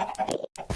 ハハハハ!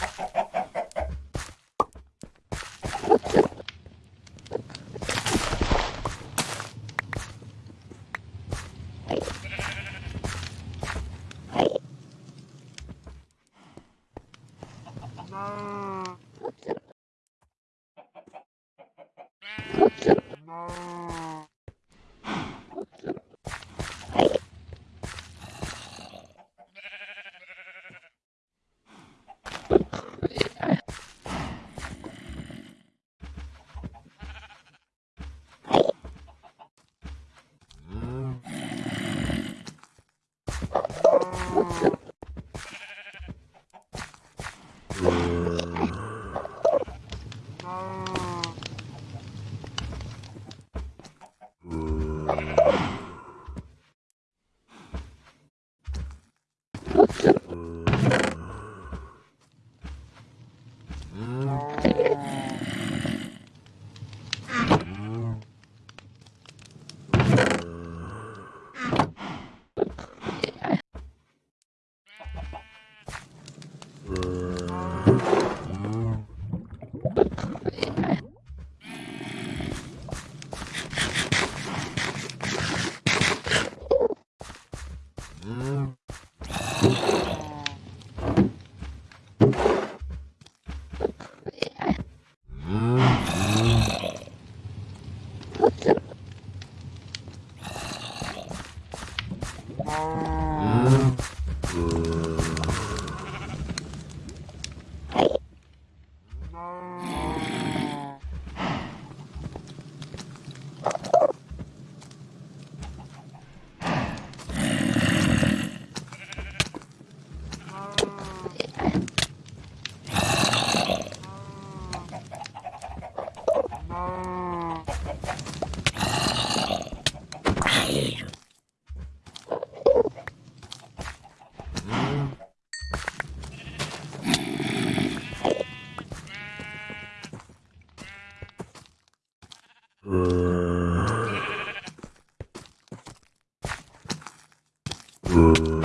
Brrr.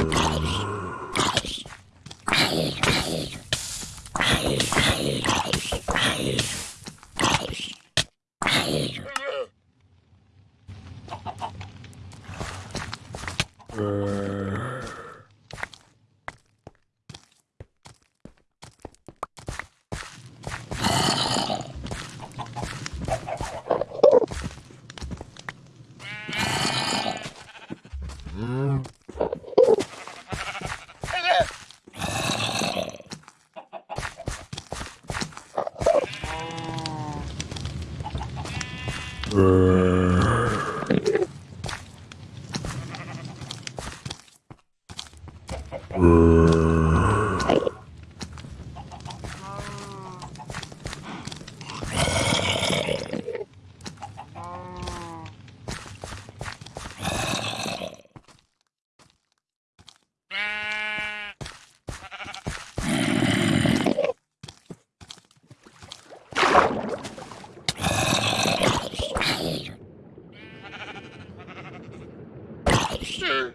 monster.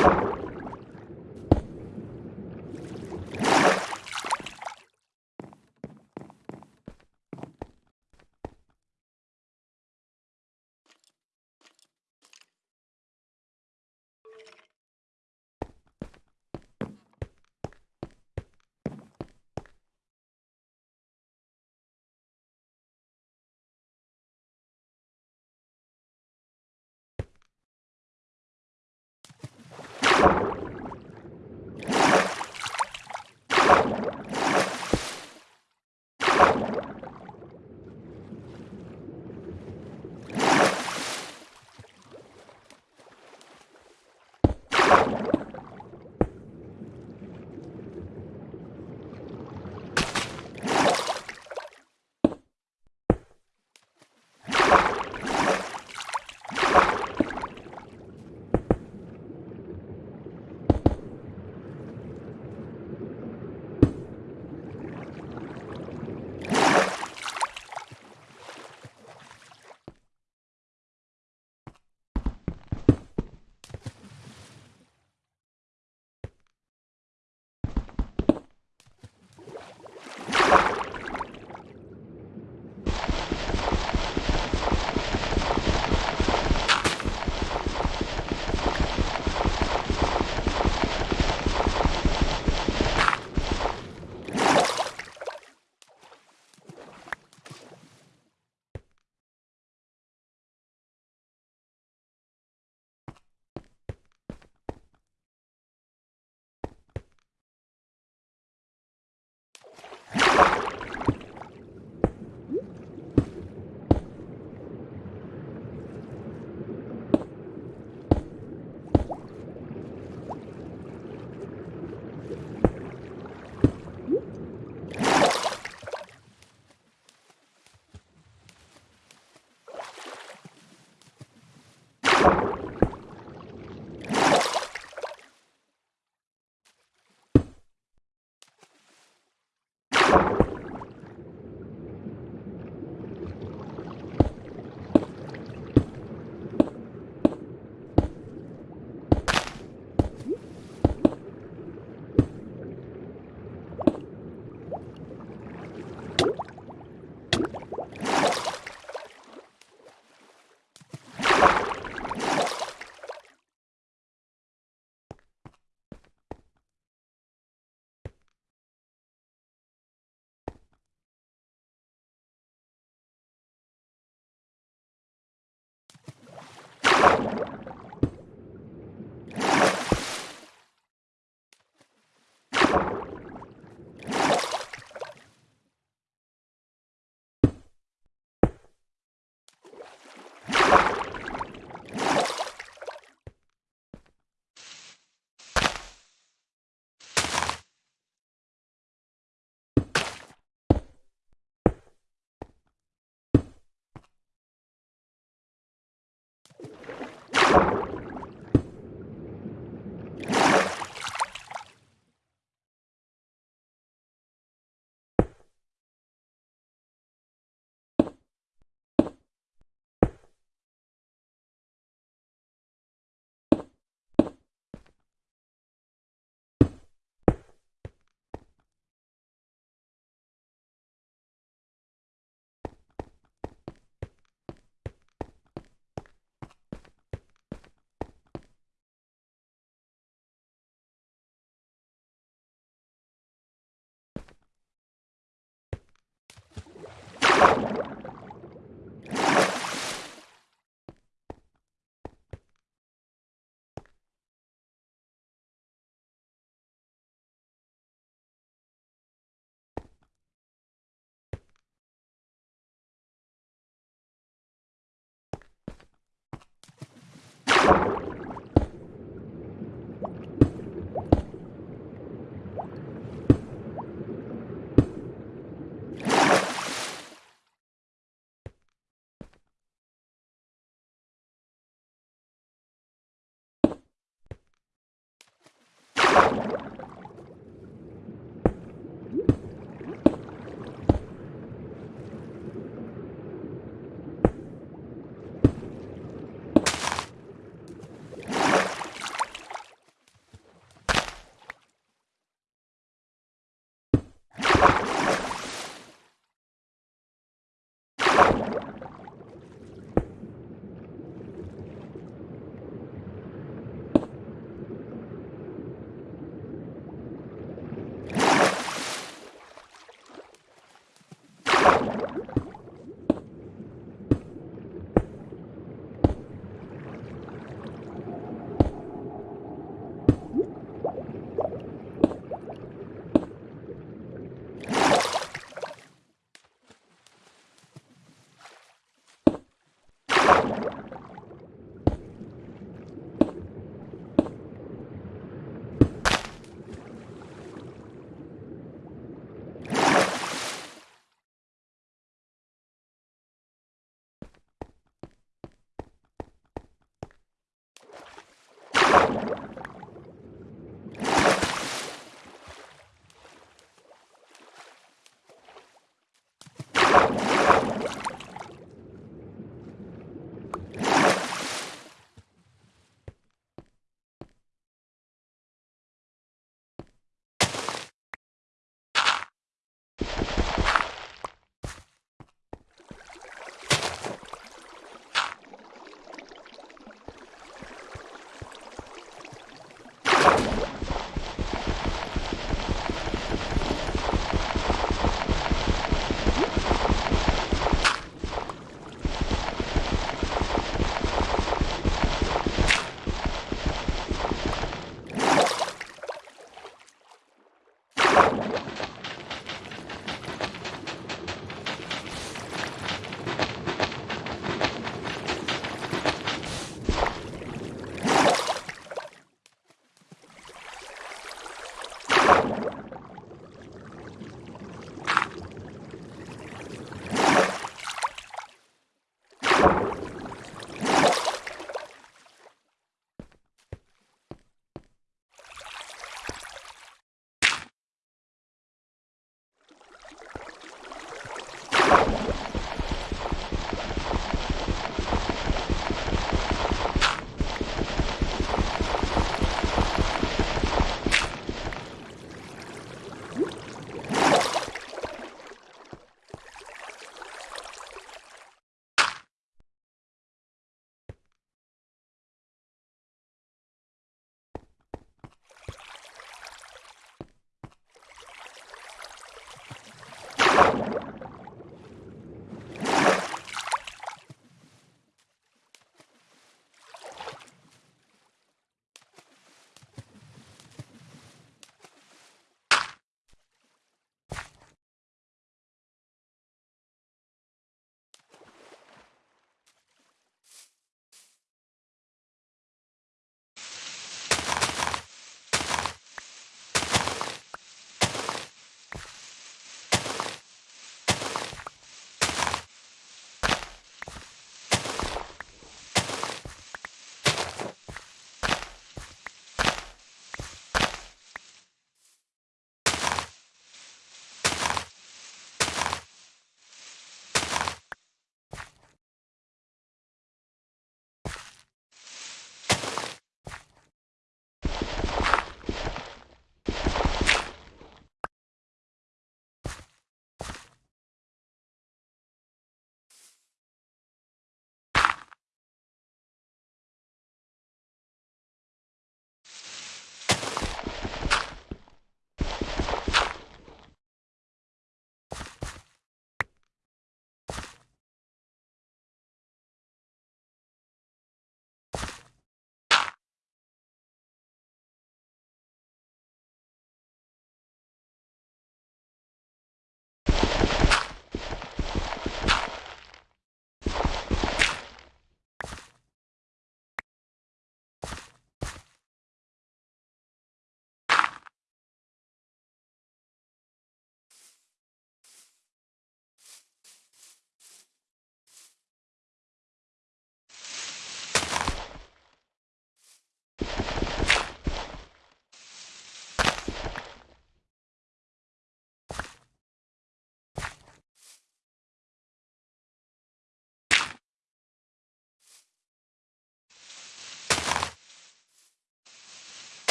you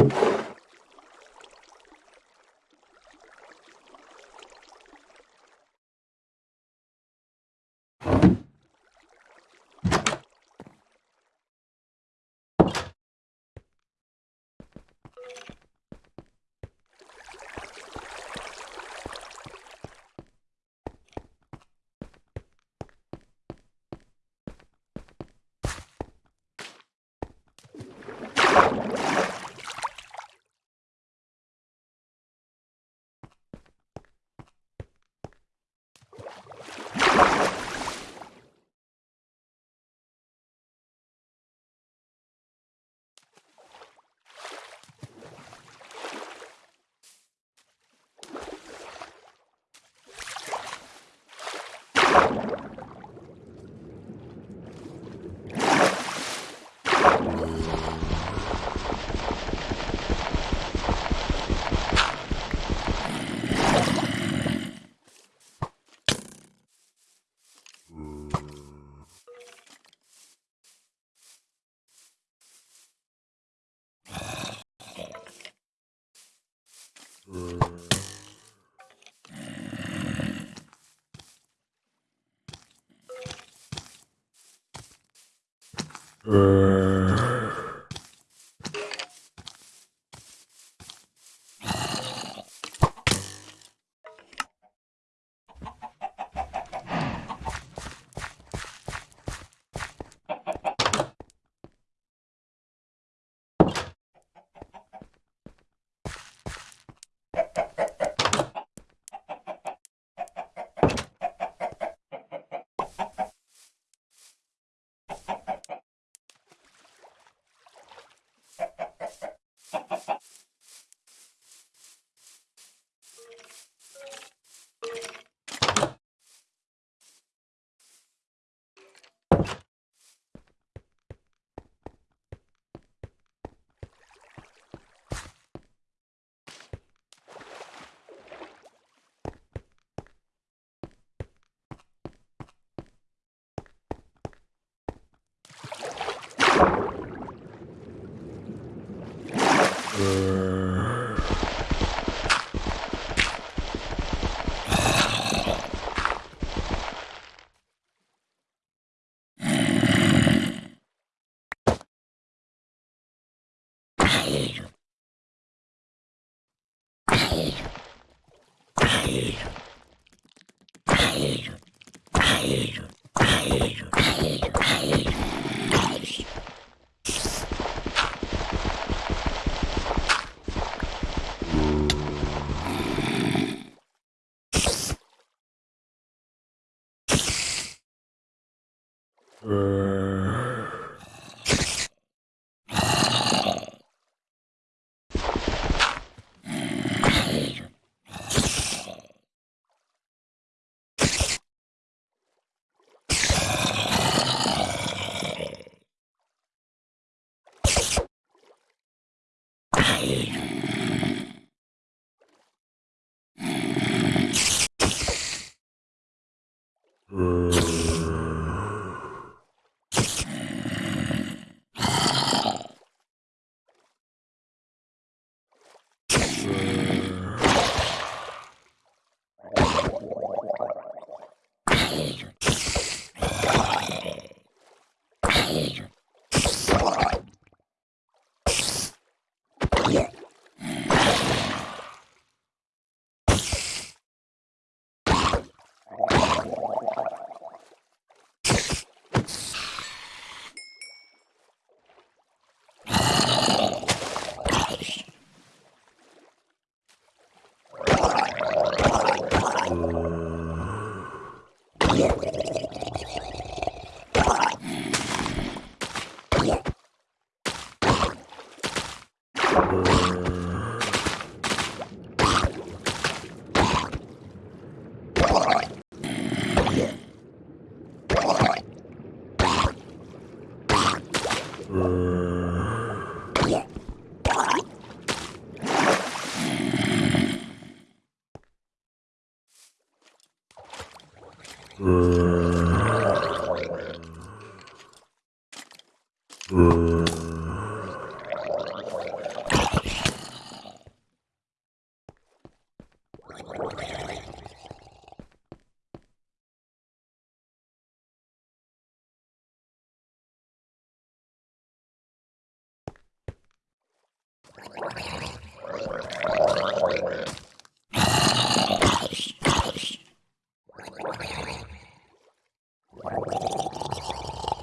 you 嗯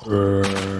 Uh...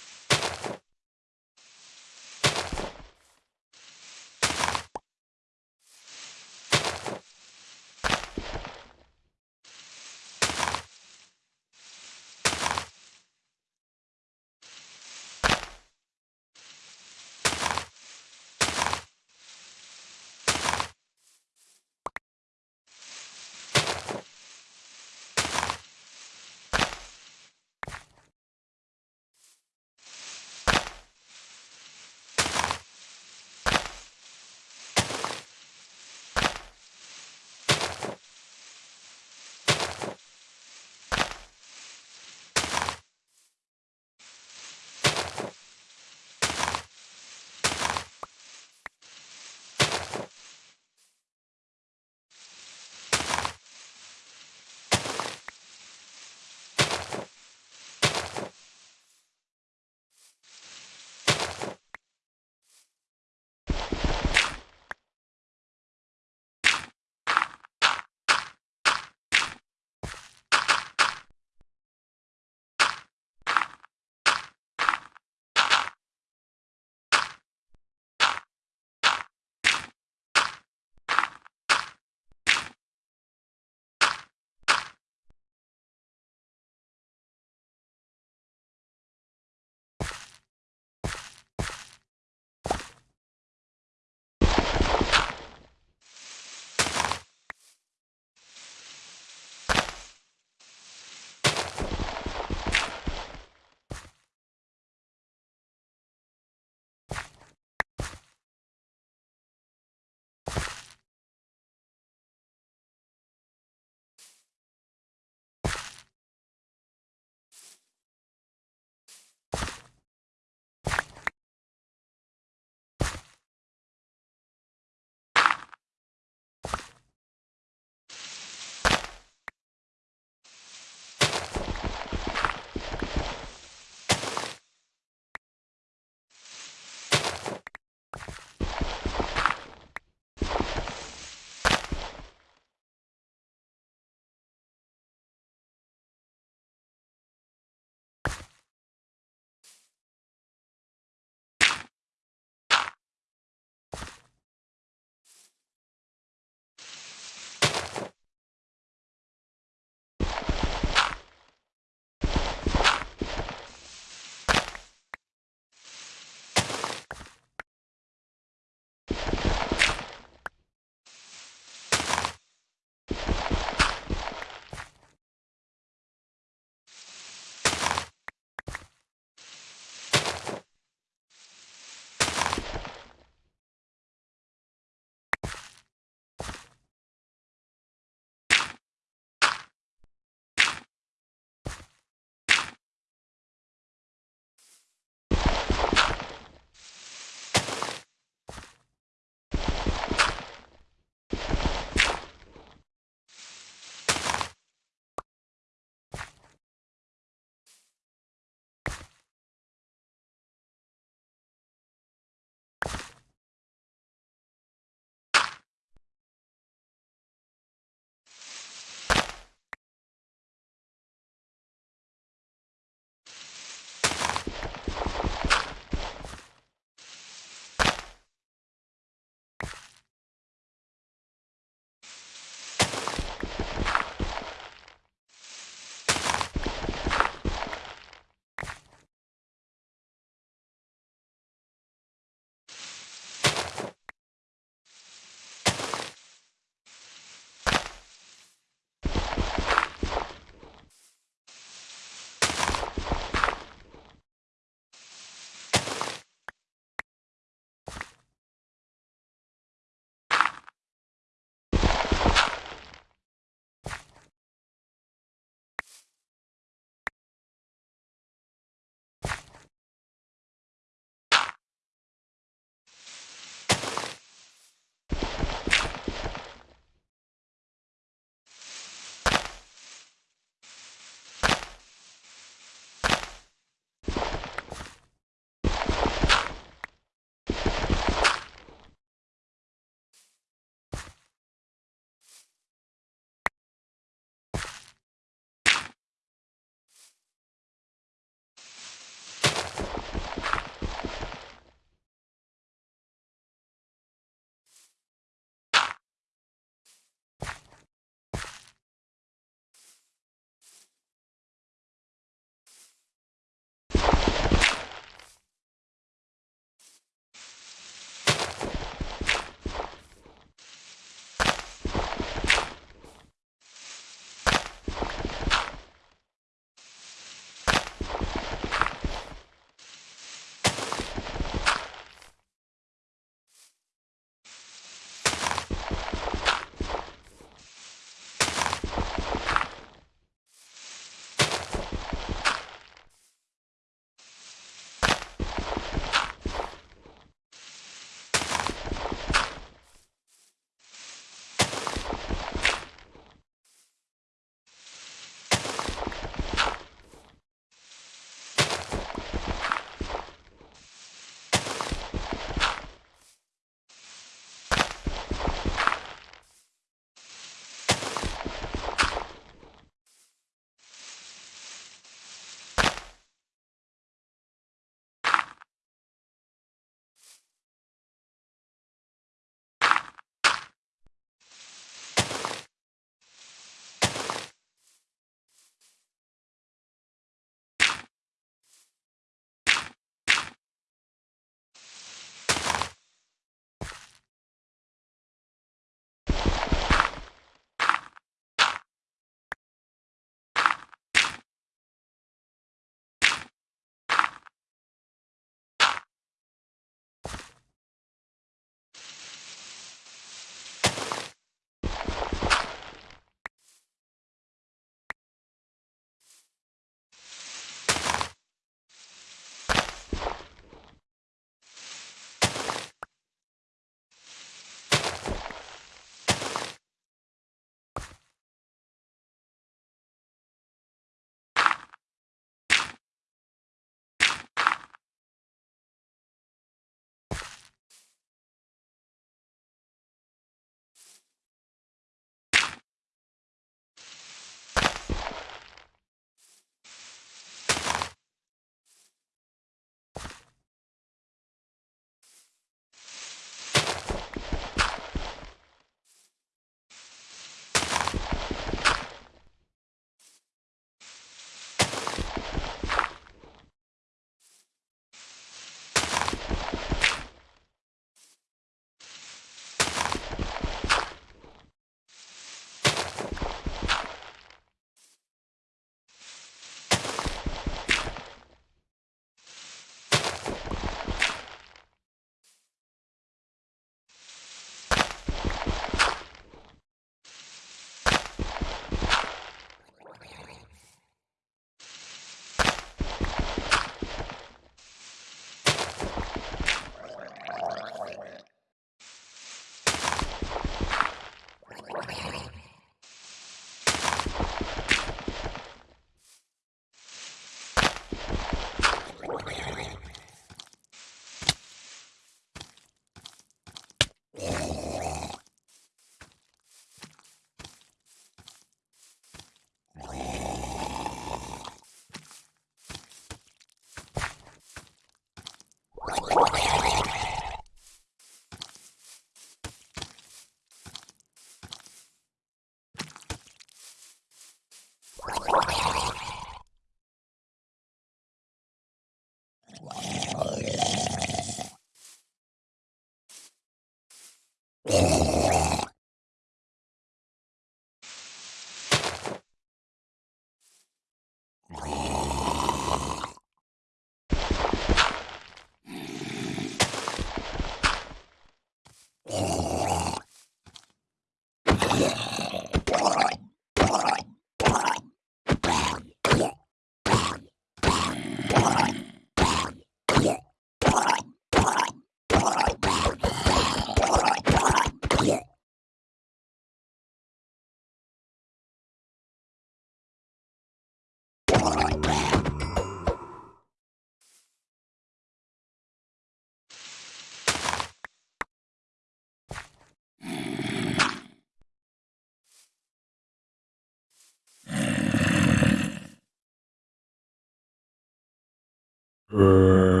Uh...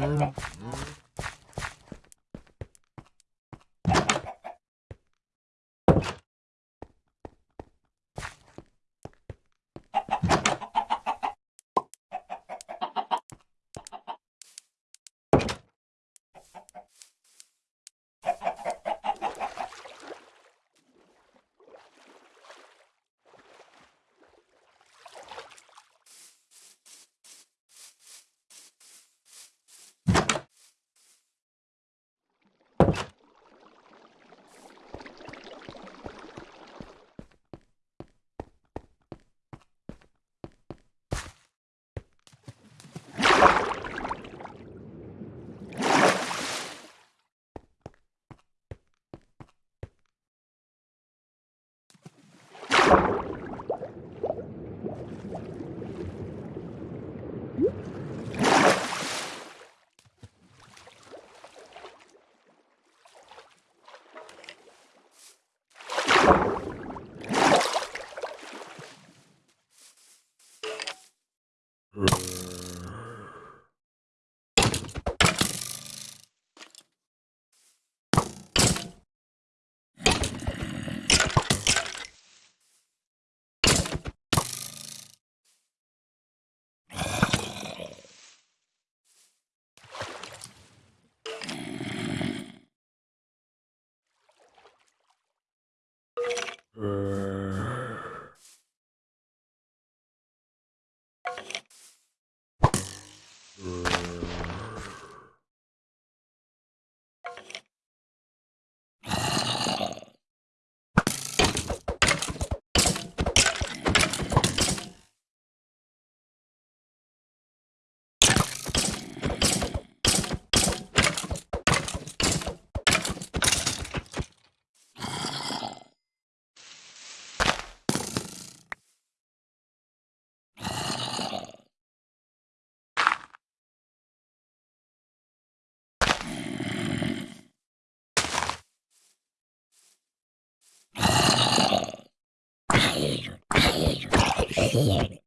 思って。Mm-hmm. Here.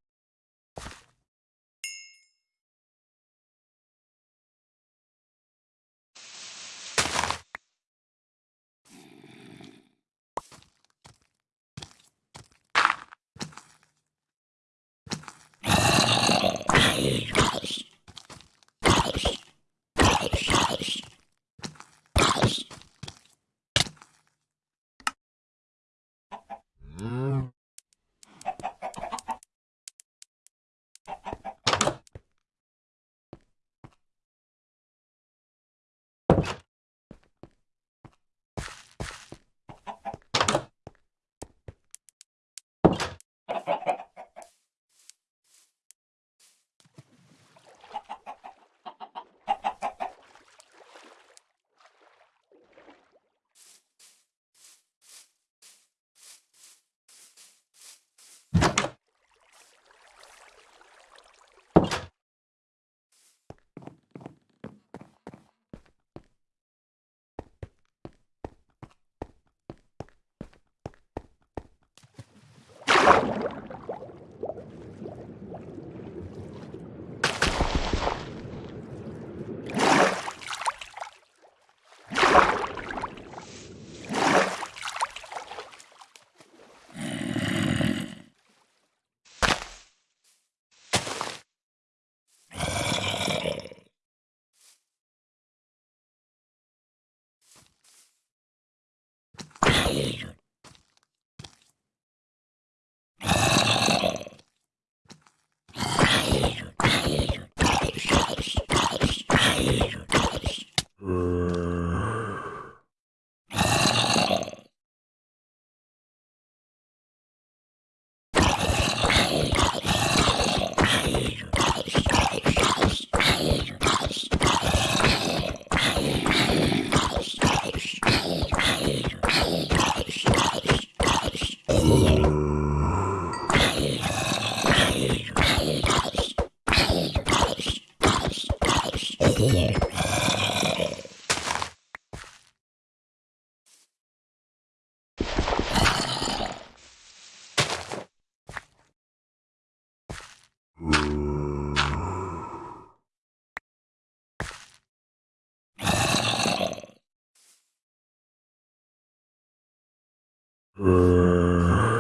呃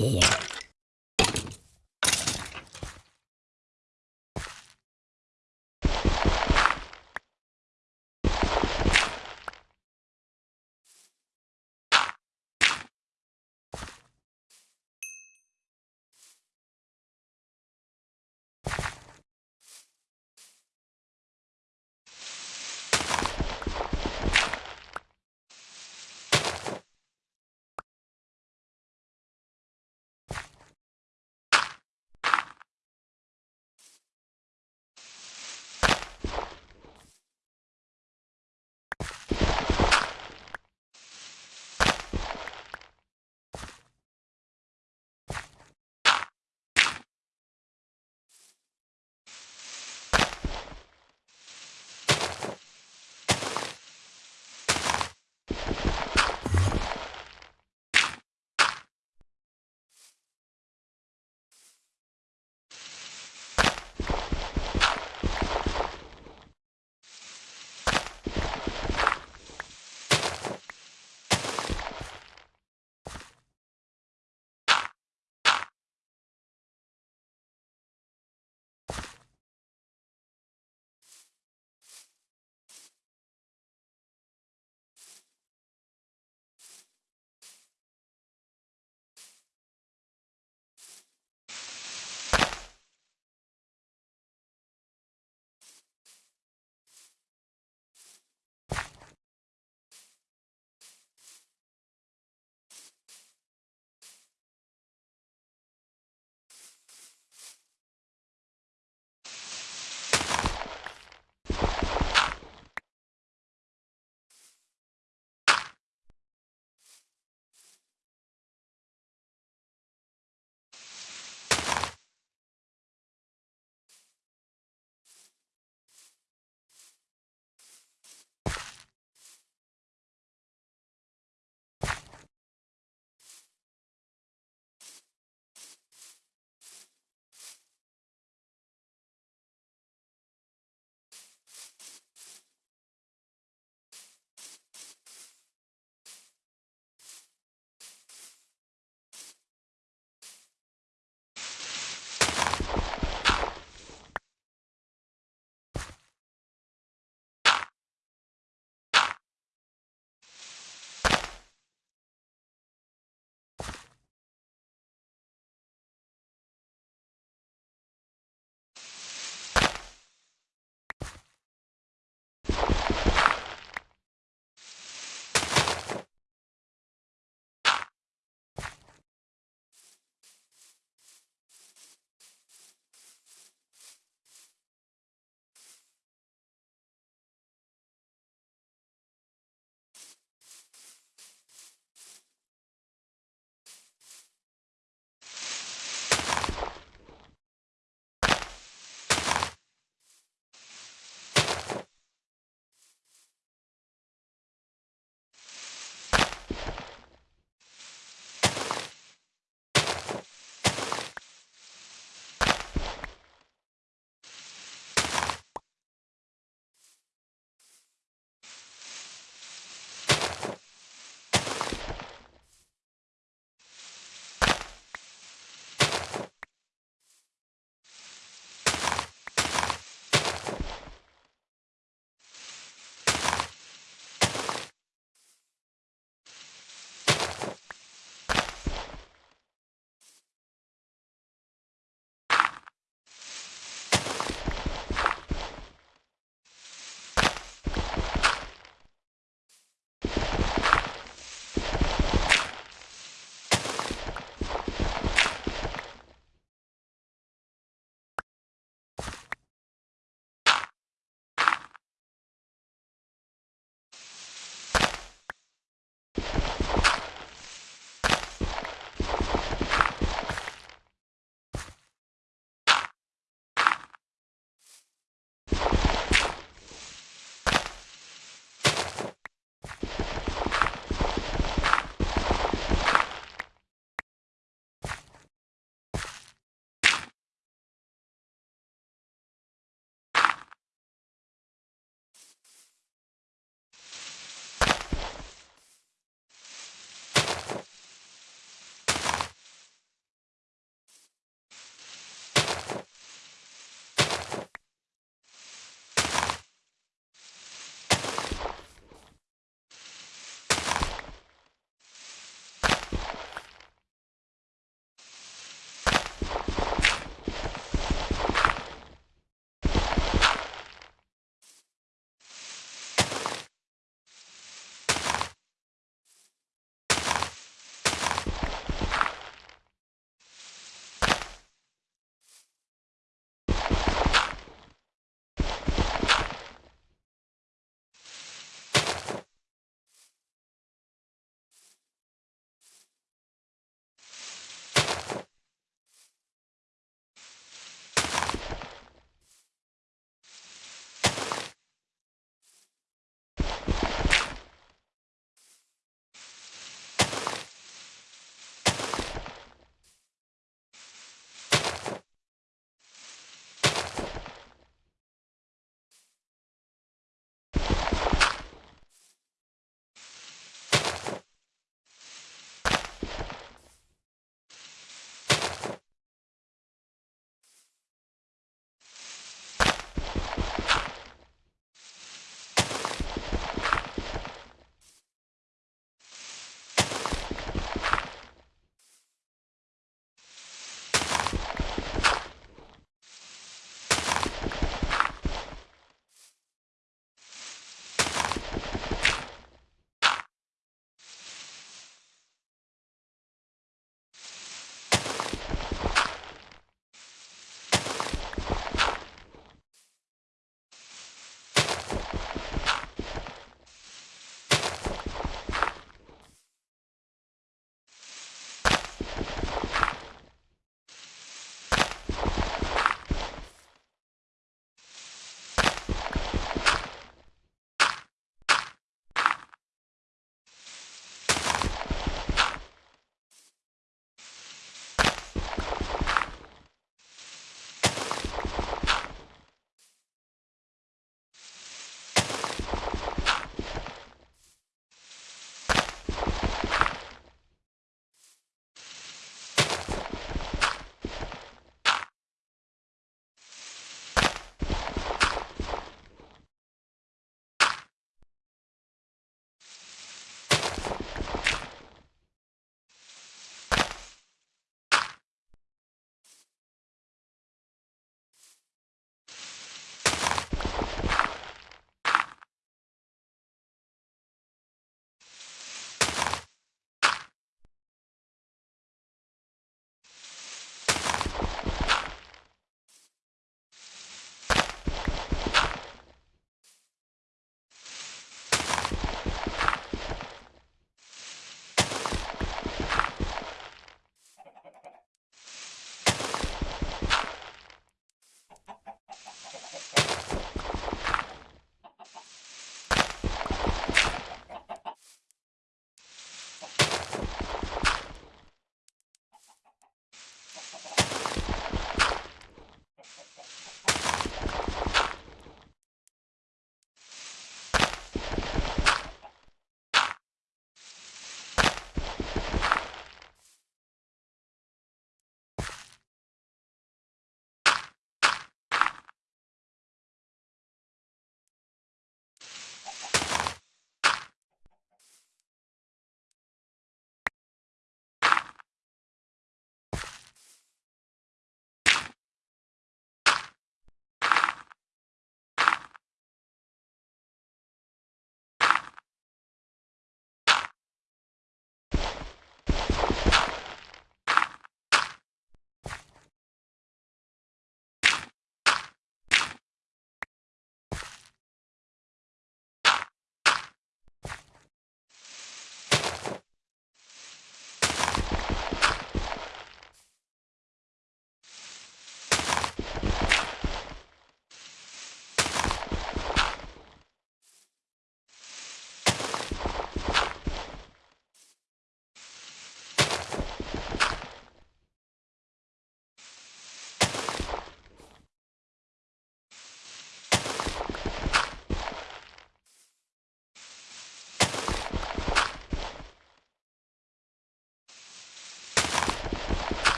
here.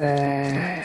诶、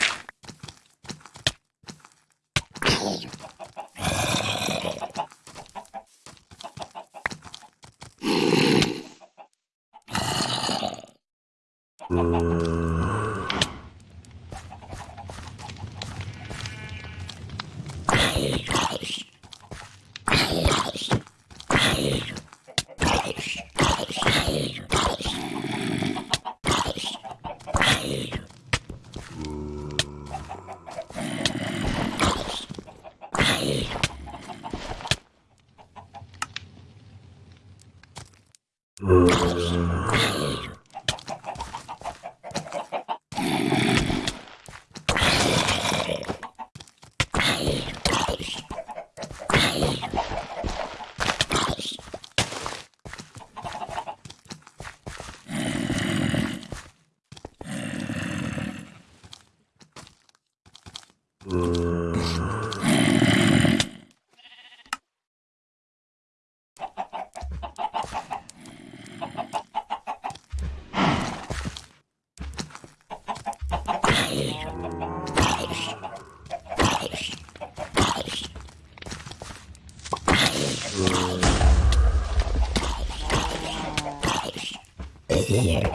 here.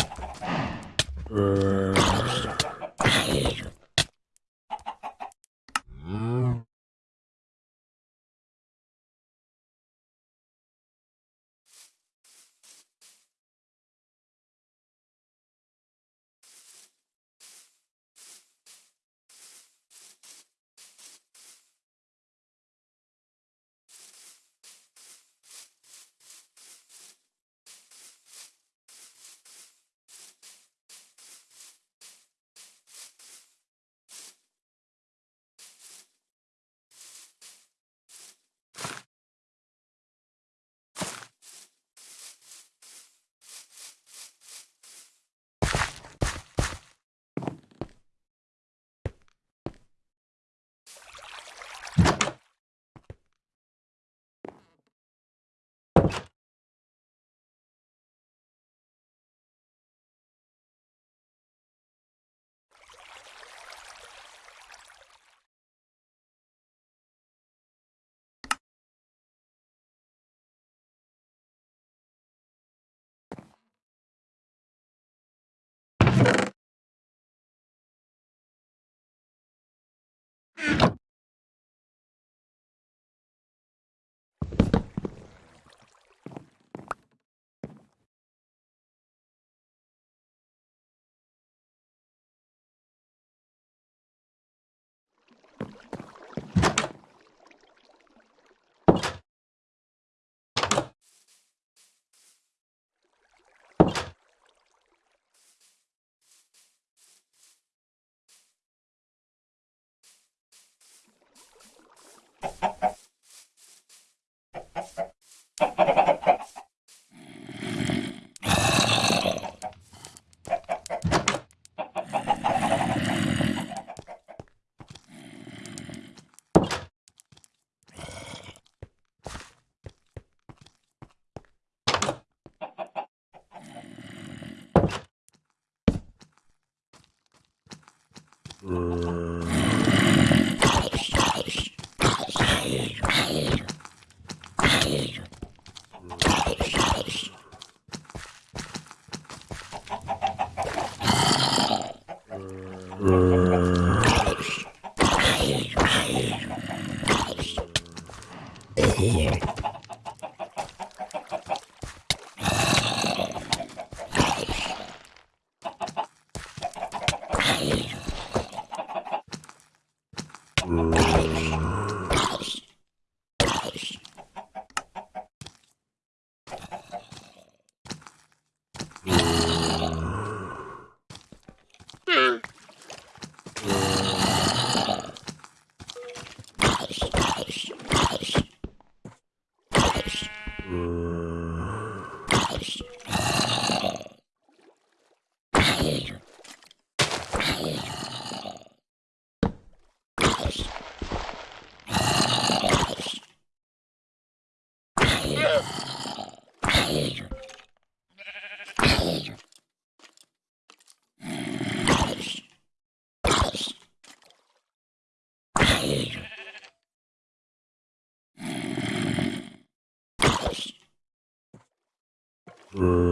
Uh. Mm.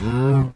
Mm.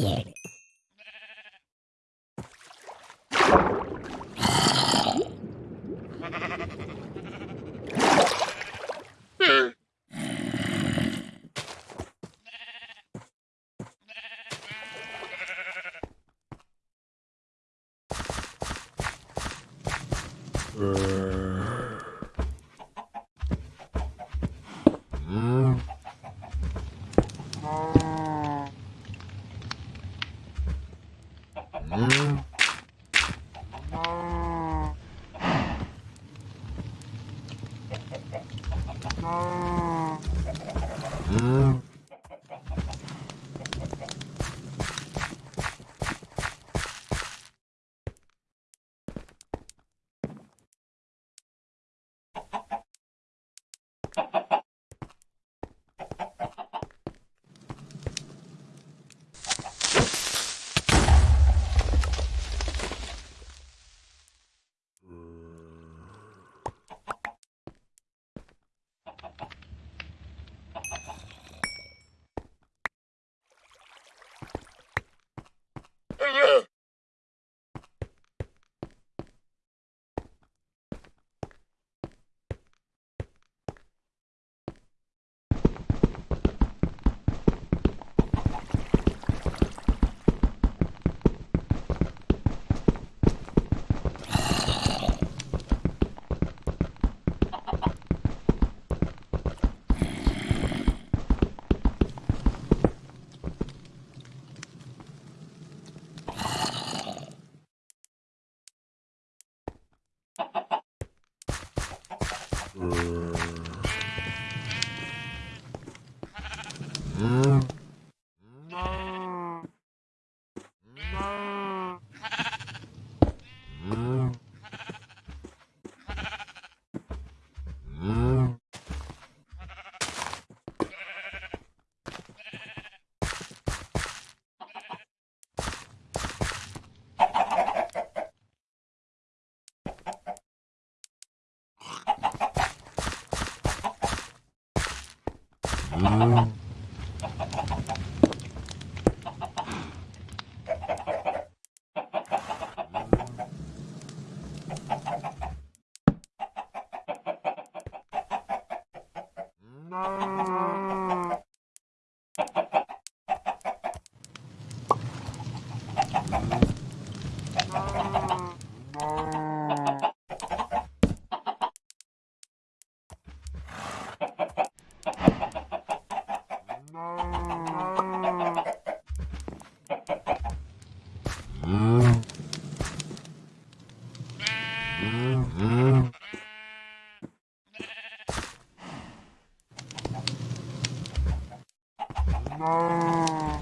scared. Brr. Mm. Hum.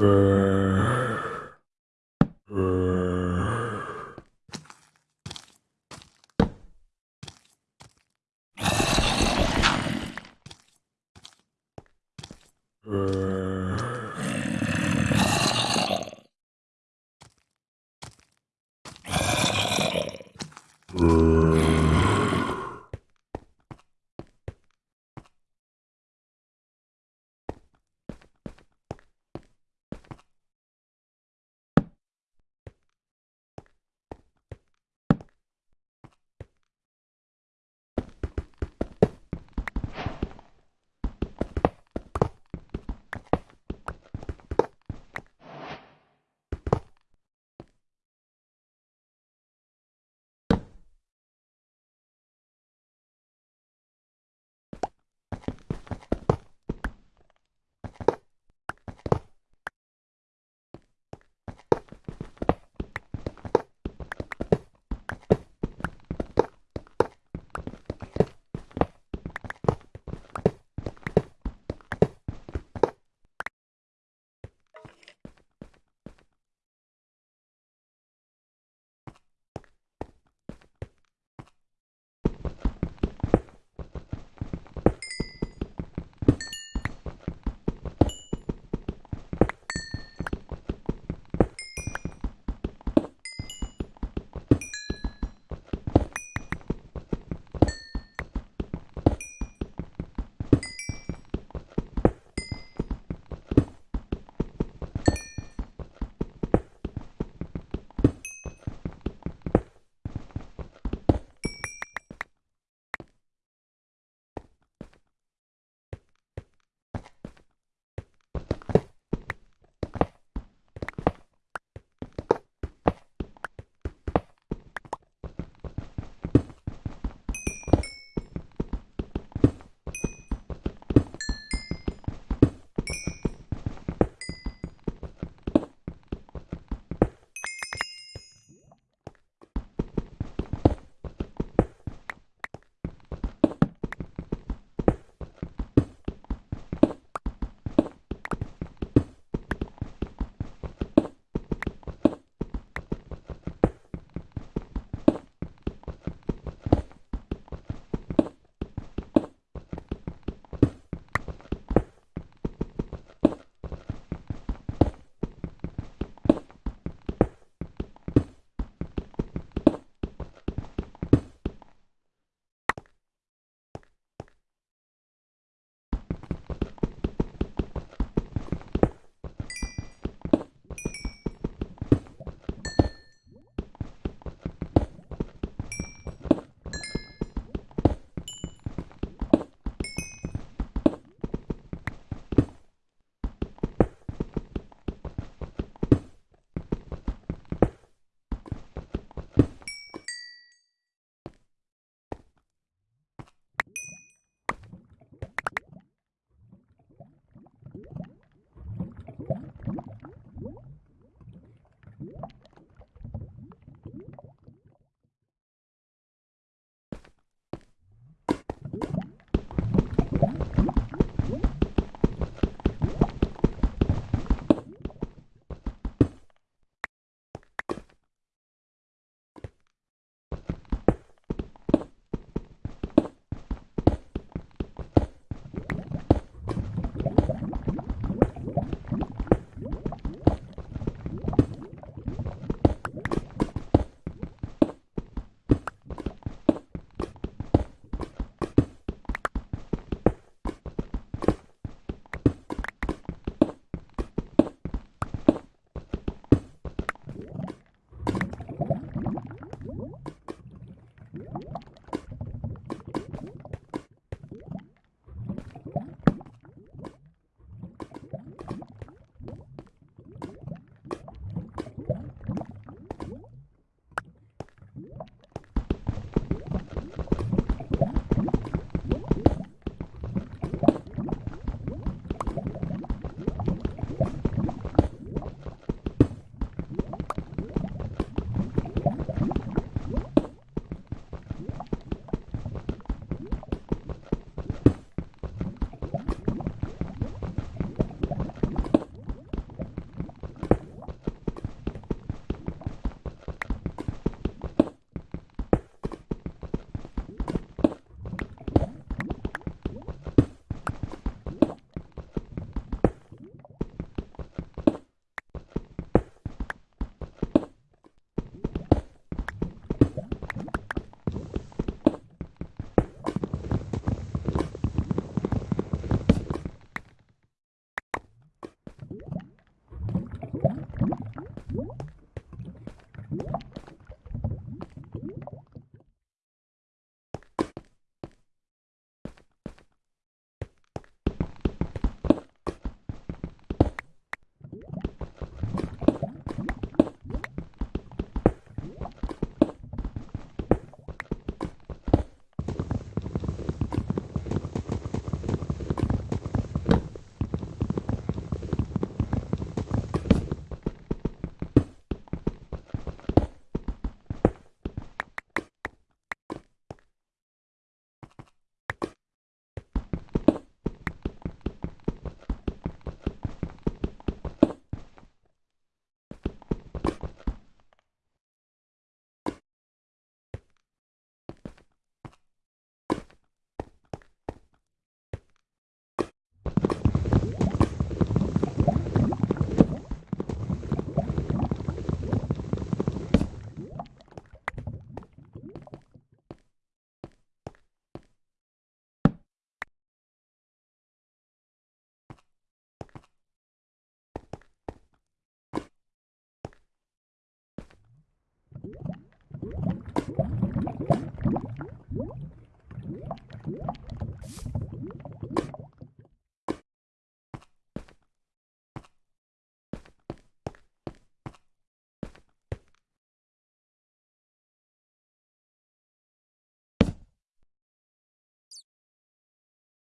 for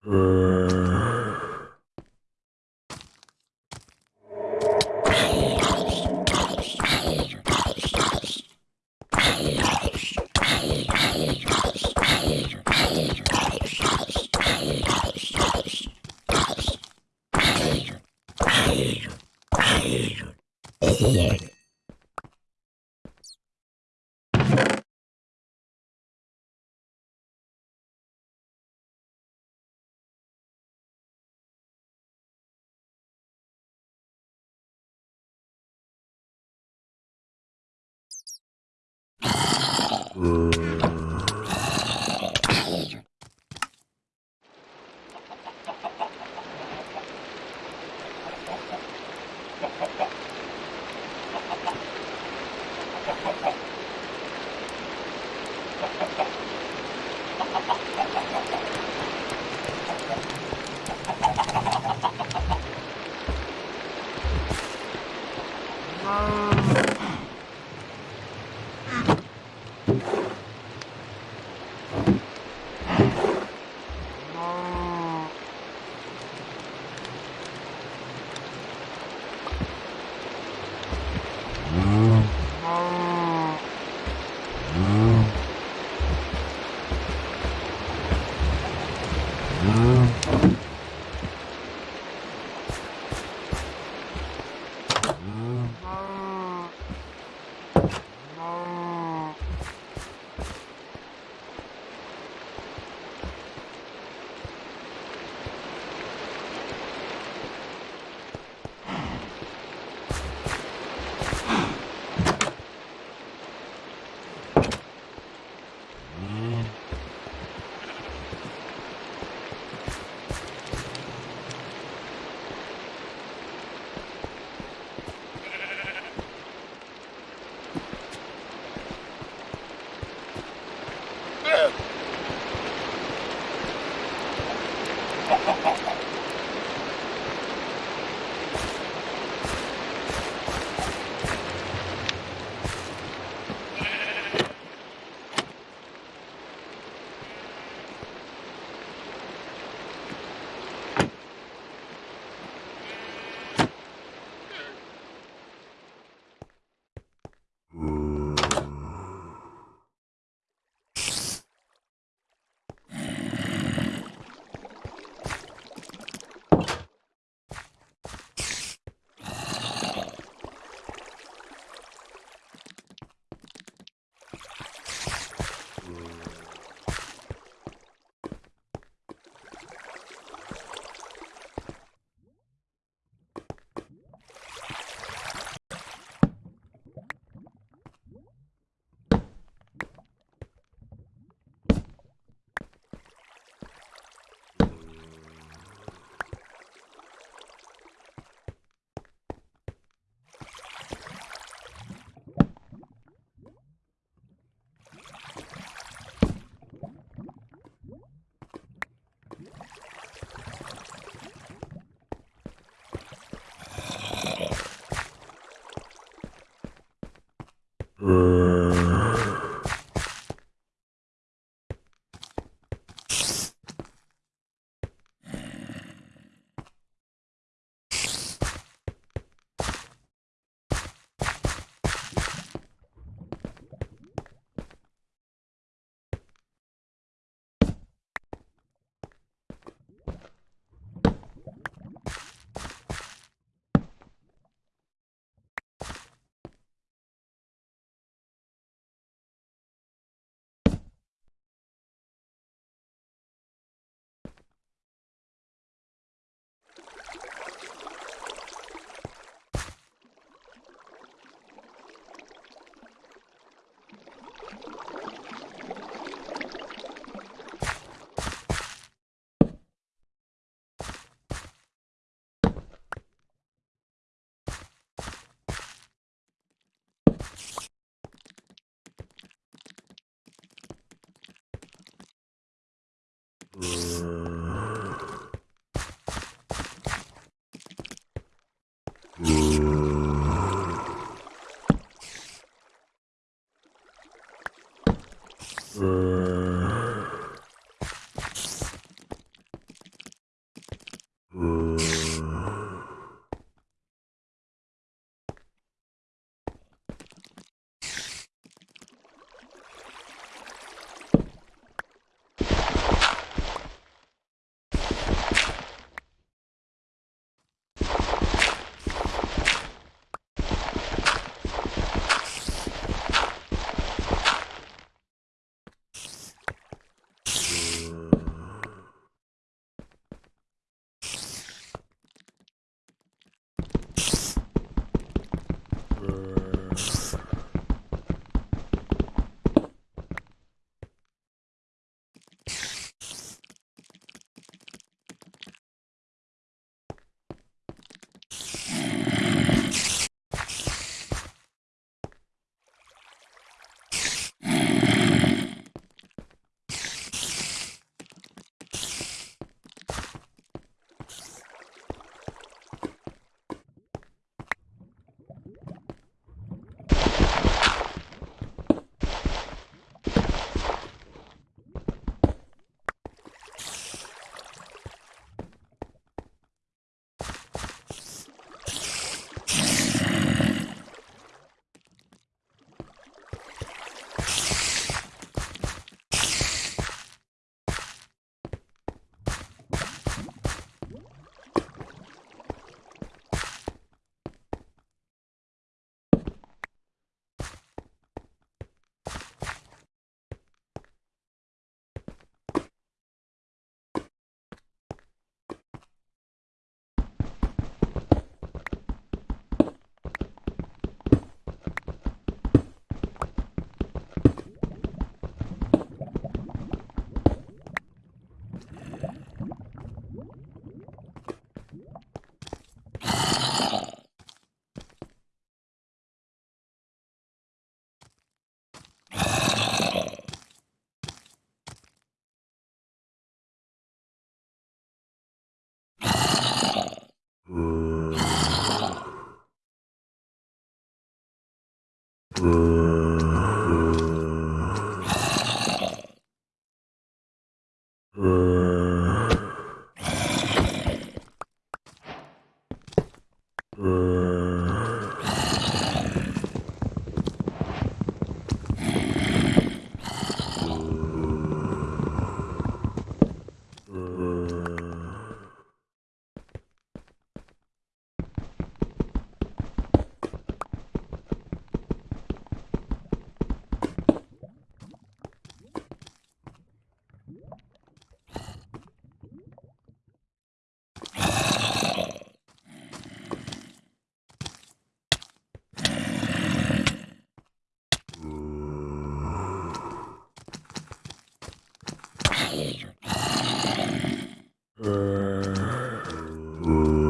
Uh. はい。Uh... Uh...